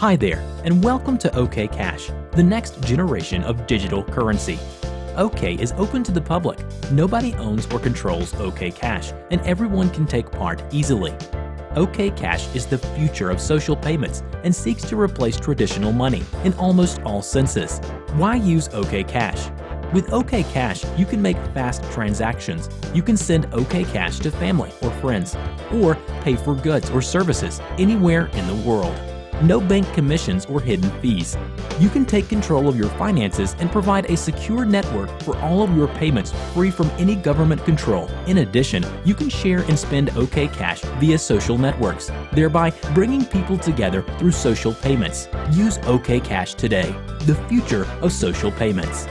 Hi there, and welcome to OK Cash, the next generation of digital currency. OK is open to the public. Nobody owns or controls OK Cash, and everyone can take part easily. OK Cash is the future of social payments and seeks to replace traditional money in almost all senses. Why use OK Cash? With OK Cash, you can make fast transactions. You can send OK Cash to family or friends, or pay for goods or services anywhere in the world. No bank commissions or hidden fees. You can take control of your finances and provide a secure network for all of your payments free from any government control. In addition, you can share and spend OK Cash via social networks, thereby bringing people together through social payments. Use OK Cash today, the future of social payments.